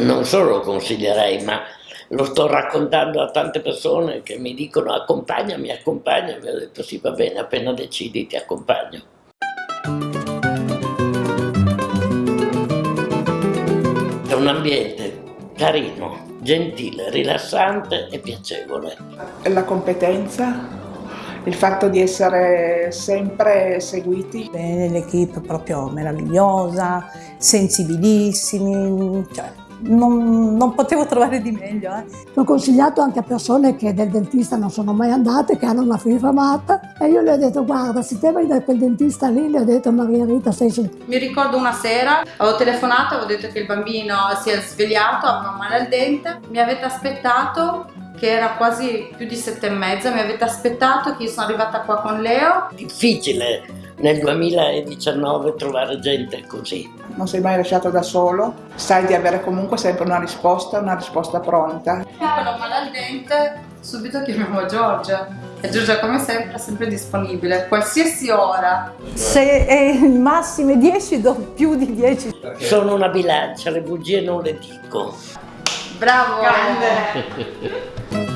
non solo lo consiglierei, ma lo sto raccontando a tante persone che mi dicono accompagnami, accompagnami, ho detto sì va bene, appena decidi ti accompagno. È un ambiente carino, gentile, rilassante e piacevole. La competenza, il fatto di essere sempre seguiti. Bene, l'equipe proprio meravigliosa, sensibilissimi, cioè non, non, potevo trovare di meglio. Eh. L'ho consigliato anche a persone che del dentista non sono mai andate, che hanno una fifamata e io le ho detto guarda se te vai da quel dentista lì, le ho detto Maria Rita stai su. Mi ricordo una sera, avevo telefonato, avevo detto che il bambino si è svegliato, aveva male al dente, mi avete aspettato che era quasi più di sette e mezza, mi avete aspettato che io sono arrivata qua con Leo. Difficile nel 2019 trovare gente così. Non sei mai lasciato da solo, sai di avere comunque sempre una risposta, una risposta pronta. Quando ho male al dente, subito chiamiamo Giorgia. E Giorgia come sempre è sempre disponibile, qualsiasi ora. Se è massime 10 do più di 10. Sono una bilancia, le bugie non le dico. Bravo! Grande!